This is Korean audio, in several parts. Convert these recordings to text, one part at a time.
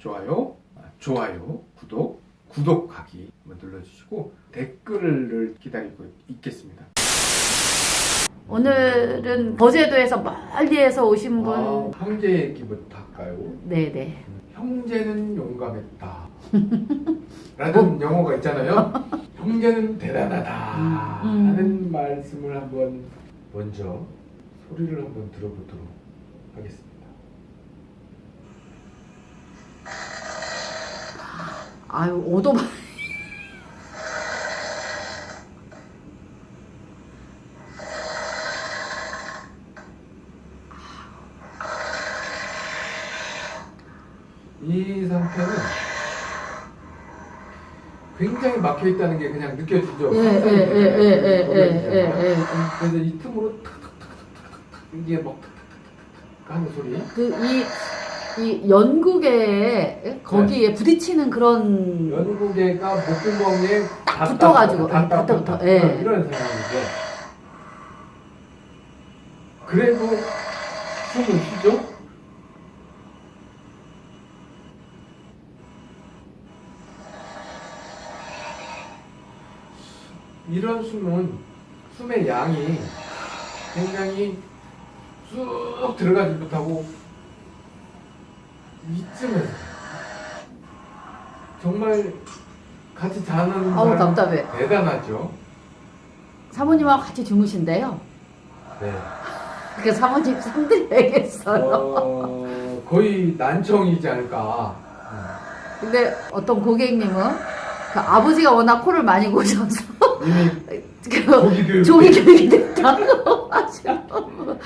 좋아요, 아, 좋아요, 구독, 구독하기 한번 눌러주시고 댓글을 기다리고 있겠습니다. 오늘은 거제도에서 멀리에서 오신 분. 아, 형제 얘기부터 할까요? 네네. 형제는 용감했다. 라는 영어가 있잖아요. 형제는 대단하다. 음, 음. 하는 말씀을 한번 먼저 소리를 한번 들어보도록 하겠습니다. 아유 오토바이. 이 상태는 굉장히 막혀 있다는 게 그냥 느껴지죠. 예예예예예예예. 그래서 이 틈으로 탁탁탁탁탁탁 이게 막 탁탁탁탁 하는 소리. 그이 이 연구계에 거기에 부딪히는 그런 연구개가 목구멍에 붙어가지고, 닿다- 닿다- 닿다- 붙어, 예. 이런 상황이죠. 그래도 숨을 쉬죠. 이런 숨은 숨의 양이 굉장히 쑥 들어가지 못하고 이쯤에서 정말 같이 자는 아우 답답해. 대단하죠. 사모님하고 같이 주무신대요. 네. 그 사모님 상드려야겠어요. 어, 거의 난청이지 않을까. 근데 어떤 고객님은 그 아버지가 워낙 코를 많이 고셔서 이미 그. 조기 교육이 됐다고 하시고.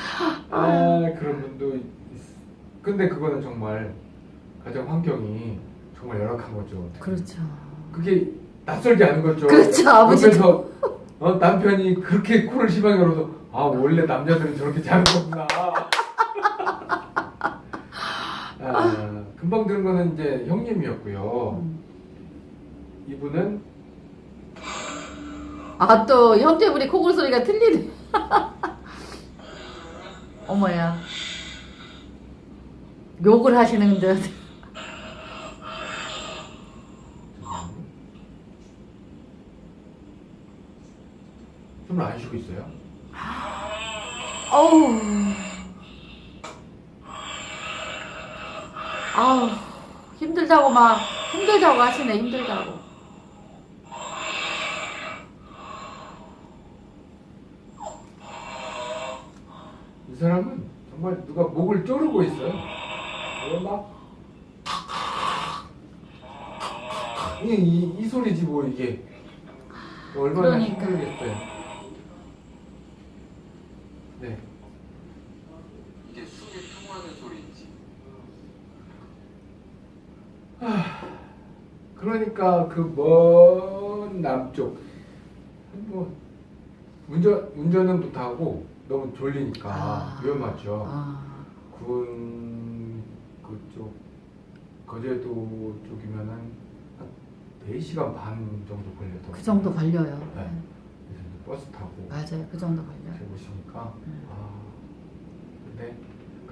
아 그런 분도 있. 근데 그거는 정말 가정 환경이 정말 열악한 거죠. 그렇죠. 그게 낯설지 않은 거죠. 그렇죠, 아버지도. 어, 남편이 그렇게 코를 심하게 열어서 아 원래 남자들은 저렇게 자는 거구나. 아, 금방 들은 거는 이제 형님이었고요. 음. 이분은 아또 형제분이 코골 소리가 틀리네. 어머야. 욕을 하시는 듯. 숨을 안 쉬고 있어요. 어우. 아우 힘들다고 막 힘들다고 하시네 힘들다고. 이 사람은 정말 누가 목을 조르고 있어요. 막 이, 이, 이 소리지 뭐 이게 얼마나 그러니까. 힘들겠어요. 네. 이게 숨이 통하는 소리인지 그러니까 그 먼 남쪽 뭐 운전 운전은 못하고 너무 졸리니까 아. 위험하죠. 아 군 그쪽 거제도 쪽이면은 한 4시간 반 정도 걸렸던 그 정도 걸려요. 네. 버스 타고 맞아요 그 정도 걸려요. 오시니까 음. 아 근데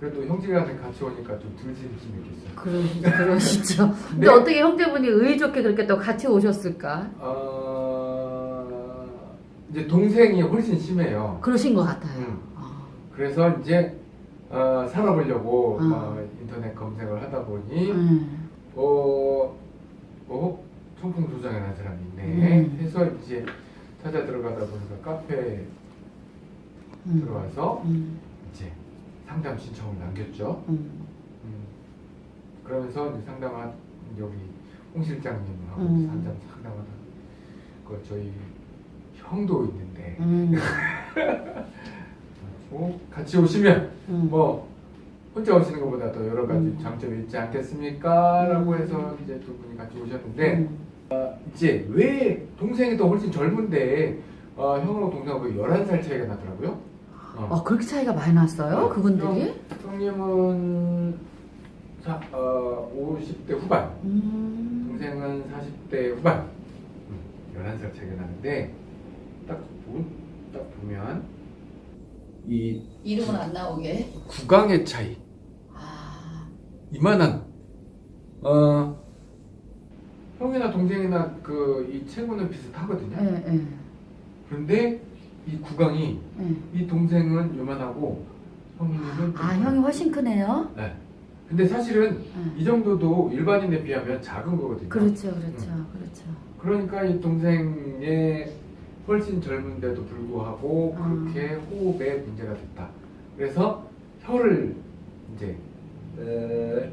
그래도 형제간에 같이 오니까 좀덜 심심했겠어요. 그러시죠. 그러시죠. 근데 네. 어떻게 형제분이 의리 좋게 그렇게 또 같이 오셨을까? 어 이제 동생이 훨씬 심해요. 그러신 것 같아요. 음. 아, 그래서 이제 어, 살아보려고 음. 막 인터넷 검색을 하다 보니 음. 어, 어 청풍 도장이라는 사람이 있네 음. 해서 이제 찾아 들어가다 보니까 카페에 음. 들어와서 음. 상담 신청을 남겼죠. 음. 음, 그러면서 상담한 여기 홍 실장님하고 음. 상담 상담하다 그 저희 형도 있는데 음. 어, 같이 오시면 음. 뭐 혼자 오시는 것보다 더 여러 가지 음. 장점이 있지 않겠습니까? 라고 음. 해서 이제 두 분이 같이 오셨는데 음. 이제 왜 동생이 더 훨씬 젊은데 어, 형하고 동생하고 11살 차이가 나더라고요. 어. 아 그렇게 차이가 많이 났어요? 네. 그분들이? 형, 형님은 사, 어, 50대 후반, 음. 동생은 40대 후반. 음, 11살 차이가 나는데 딱, 보, 딱 보면 이 이름은 안 나오게. 구강의 차이 아. 이만한 어 형이나 동생이나 그 이 체구는 비슷하거든요. 예, 예, 그런데 이 구강이 예. 이 동생은 요만하고 형님은 아, 형이 훨씬 크네요. 네. 근데 사실은 예. 이 정도도 일반인에 비하면 작은 거거든요. 그렇죠, 그렇죠, 그렇죠. 그러니까 이 동생의 훨씬 젊은데도 불구하고 음. 그렇게 호흡에 문제가 됐다. 그래서 혀를 이제 에,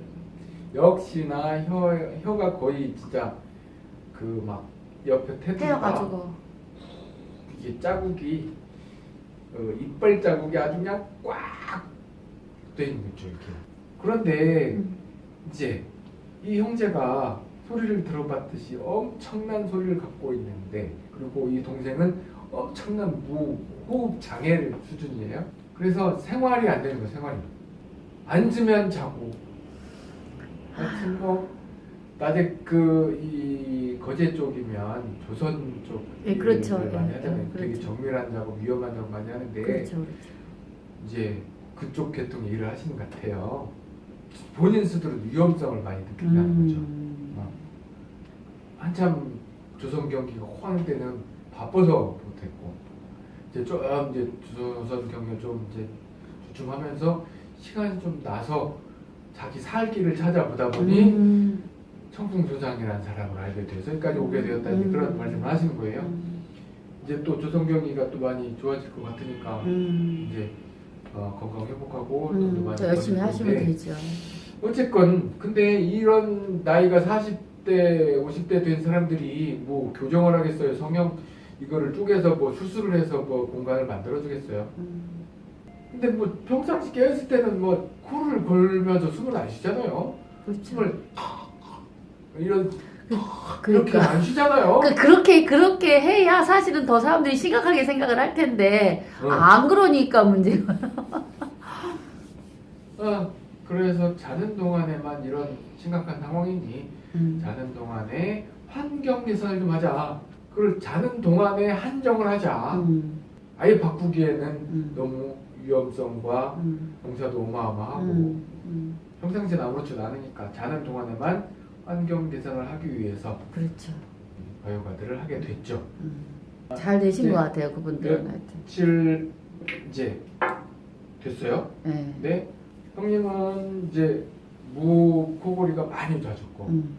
역시나 혀 혀가 거의 진짜 그 막 옆에 태워가지고. 이게 자국이 어, 이빨 자국이 아주 그냥 꽉돼 있는 거죠 이렇게. 그런데 음. 이제 이 형제가 소리를 들어봤듯이 엄청난 소리를 갖고 있는데 그리고 이 동생은 엄청난 무호흡 장애 수준이에요. 그래서 생활이 안 되는 거예요. 생활이 앉으면 자고 하여튼 뭐 낮에 그이 거제 쪽이면 조선 쪽 예, 그렇죠. 많이 예, 하잖아요. 예, 되게 그렇죠. 정밀한 작업, 위험한 작업 많이 하는데 그렇죠, 그렇죠. 이제 그쪽 계통 일을 하시는 것 같아요. 본인 스스로 위험성을 많이 느낀다는 거죠. 음. 어. 한참 조선 경기가 호황 때는 바빠서 못했고 이제 좀 이제 조선 경기가 좀 이제 주춤하면서 시간이 좀 나서 자기 살 길을 찾아보다 보니 음. 청풍조상이라는 사람을 알게 돼서 여기까지 오게 되었다 음. 그런 말씀을 하시는 거예요. 음. 이제 또 조선 경기가 또 많이 좋아질 것 같으니까 음. 이제 어, 건강 회복하고 음. 많이 또 열심히 벌릴 하시면 텐데 되죠. 어쨌건 근데 이런 나이가 40대 50대 된 사람들이 뭐 교정을 하겠어요 성형 이거를 쪼개서 뭐 수술을 해서 뭐 공간을 만들어 주겠어요 음. 근데 뭐 평상시 깨었을 때는 뭐 코를 걸면서 숨을 안 쉬잖아요 그렇죠. 숨을 이런 그렇게 그러니까. 안 쉬잖아요 그, 그렇게 그렇게 해야 사실은 더 사람들이 심각하게 생각을 할 텐데 어. 안 그러니까 문제가. 어, 그래서 자는 동안에만 이런 심각한 상황이니 음. 자는 동안에 환경 개선을 좀 하자 그걸 자는 동안에 한정을 하자 음. 아예 바꾸기에는 음. 너무 위험성과 음. 공사도 어마어마하고 음. 음. 평상시엔 아무렇지도 않으니까 자는 동안에만 환경 개선을 하기 위해서 그렇죠. 바이오가드를 하게 됐죠. 음. 잘 되신 네. 것 같아요 그분들은 네. 하여튼. 며칠 이제 됐어요. 네. 근데 형님은 이제 무 코골이가 많이 좋아졌고 음.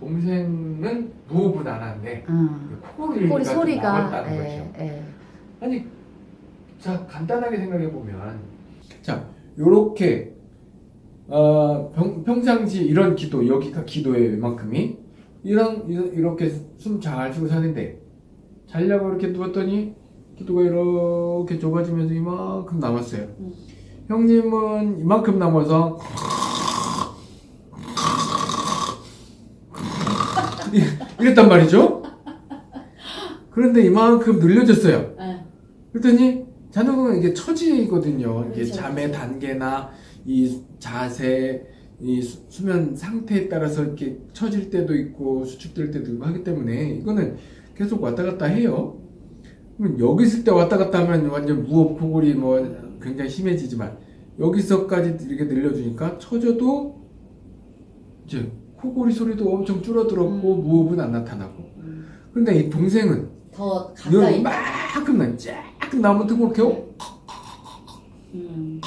동생은 무호흡은 안 하는데 음. 코골이가 좀 소리가 남았다는 거죠. 예, 예. 아니 자 간단하게 생각해 보면 자 요렇게 어, 평, 평상시 이런 기도 여기가 기도예요 이만큼이 이런 이런- 이렇게 숨 잘 쉬고 사는데 자려고 이렇게 누웠더니 기도가 이렇게 좁아지면서 이만큼 남았어요 음. 형님은 이만큼 남아서 이- 이랬단 말이죠 그런데 이만큼 늘려졌어요 예. 그랬더니 자는 건 이게 처지거든요. 이게 그렇죠, 잠의 그렇죠. 단계나 이 자세, 이 수- 수면 상태에 따라서 이렇게 처질 때도 있고 수축될 때도 있고 하기 때문에 이거는 계속 왔다 갔다 해요. 그러면 여기 있을 때 왔다 갔다 하면 완전 무호흡 코골이 뭐 굉장히 심해지지만 여기서까지 이렇게 늘려주니까 처져도 이제 코골이 소리도 엄청 줄어들었고 음. 무호흡은 안 나타나고 음. 근데 이 동생은 더 가까이. 이만큼 나쫙 나무 뜨고 이렇게 어? 음.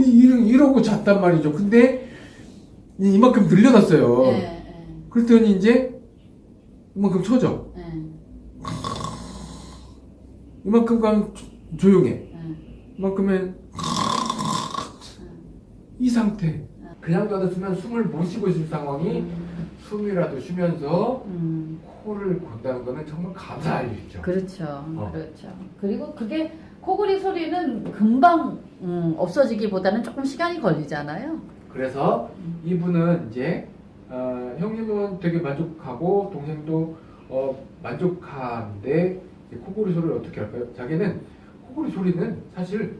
이러, 이러 고 잤단 말이죠. 근데 이- 이만큼 늘려놨어요. 예, 예, 그랬더니 이제 이만큼 쳐져. 예, 이만큼 가면 조- 조용해. 예. 이만큼은 이 상태. 그냥 놔뒀으면 숨을 못 쉬고 있을 상황이 음. 숨이라도 쉬면서 음. 코를 건다는 거는 정말 감사할 일이죠. 그렇죠. 어. 그렇죠. 그리고 그게 코골이 소리는 금방 음, 없어지기보다는 조금 시간이 걸리잖아요. 그래서 이분은 이제 어, 형님은 되게 만족하고 동생도 어, 만족하는데 이 코골이 소리를 어떻게 할까요? 자기는 코골이 소리는 사실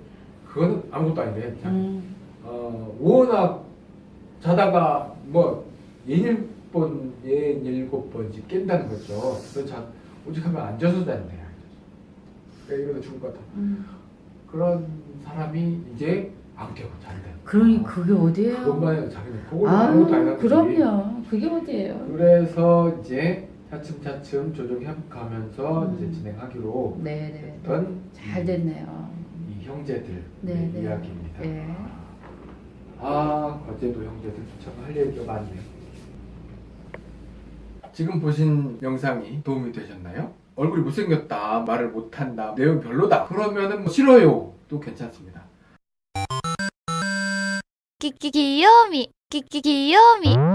그거는 아무것도 아닌데 자, 음. 어, 워낙 자다가 뭐 예닐번 예일곱 번씩 깬다는 거죠. 그래서 자, 오직 하면 앉아서 잔대요. 그러니까 이러다 죽을 것 같아. 음. 그런 사람이 이제 안 깨고 잘 돼. 그러니 그게 어디예요? 그것만 자기는 그걸 아, 아무것도 안 하지. 그럼요. 그게 어디예요? 그래서 이제 차츰차츰 조정 협가하면서 음. 이제 진행하기로 네네. 했던 잘 됐네요. 이 형제들 네, 네. 이야기입니다. 네. 아 거제도 형제들 참 할 얘기가 많네. 지금 보신 영상이 도움이 되셨나요? 얼굴이 못생겼다 말을 못한다 내용 별로다 그러면은 뭐 싫어요. 또 괜찮습니다. 끼끼 귀요미 끼끼 귀요미.